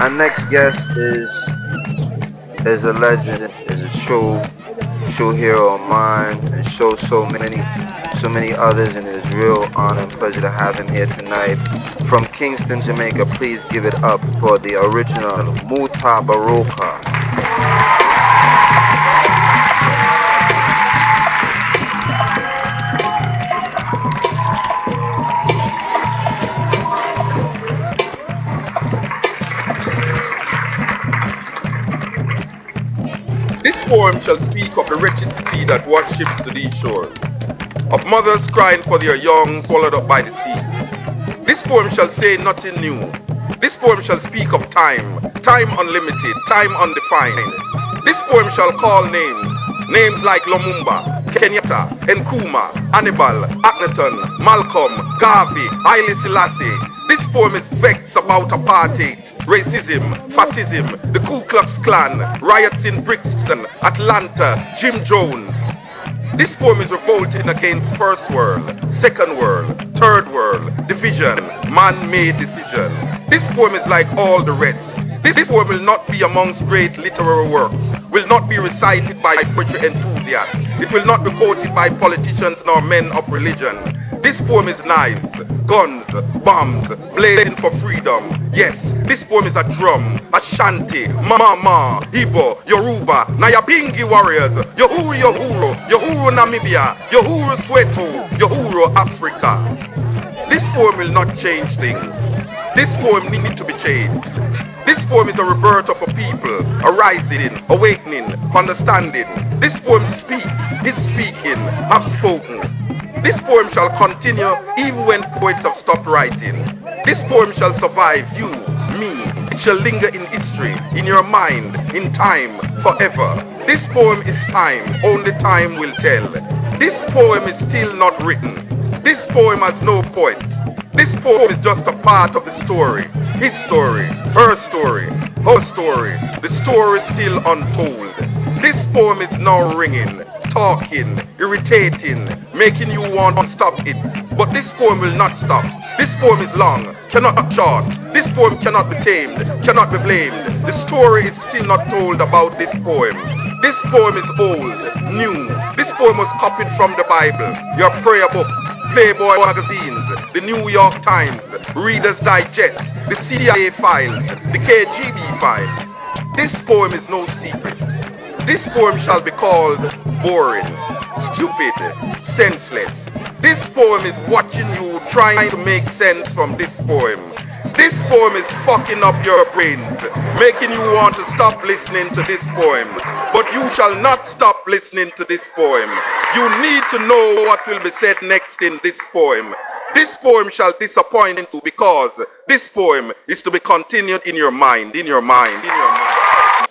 Our next guest is is a legend, is a true true hero of mine, and shows so many so many others, and it is real honor and pleasure to have him here tonight. From Kingston, Jamaica, please give it up for the original Mutabaruka. Poem shall speak of the wretched sea that washed ships to these shores, of mothers crying for their young swallowed up by the sea. This poem shall say nothing new. This poem shall speak of time, time unlimited, time undefined. This poem shall call names, names like Lumumba, Kenyatta, Nkrumah, Hannibal, Akhenaton, Malcolm, Garvey, Haile Selassie. This poem is vexed about apartheid, racism, fascism, the Ku Klux Klan, riots in Brixton, Atlanta, Jim Jones. This poem is revolting against first world, second world, third world, division, man-made decision. This poem is like all the rest. This poem will not be amongst great literary works, will not be recited by poetry enthusiasts. It will not be quoted by politicians nor men of religion. This poem is knives, guns, bombs, blazing for freedom. Yes, this poem is a drum, Ashanti, mama, Igbo, Yoruba, Nyabingi warriors, Uhuru Uhuru, Uhuru Namibia, Uhuru Soweto, Yohuru Africa. This poem will not change things. This poem needs to be changed. This poem is a rebirth of a people, arising, awakening, understanding. This poem speak, is speaking, have spoken. This poem shall continue even when poets have stopped writing. This poem shall survive you, me. It shall linger in history, in your mind, in time, forever. This poem is time, only time will tell. This poem is still not written. This poem has no poet. This poem is just a part of the story. His story, her story, her story. The story is still untold. This poem is now ringing, talking, irritating, making you want to stop it. But this poem will not stop. This poem is long, cannot be short. This poem cannot be tamed, cannot be blamed. The story is still not told about this poem. This poem is old, new. This poem was copied from the Bible, your prayer book, Playboy magazines, the New York Times, Reader's Digest, the CIA files, the KGB files. This poem is no secret. This poem shall be called boring, stupid, senseless. This poem is watching you trying to make sense from this poem. This poem is fucking up your brains, making you want to stop listening to this poem. But you shall not stop listening to this poem. You need to know what will be said next in this poem. This poem shall disappoint you because this poem is to be continued in your mind, in your mind, in your mind.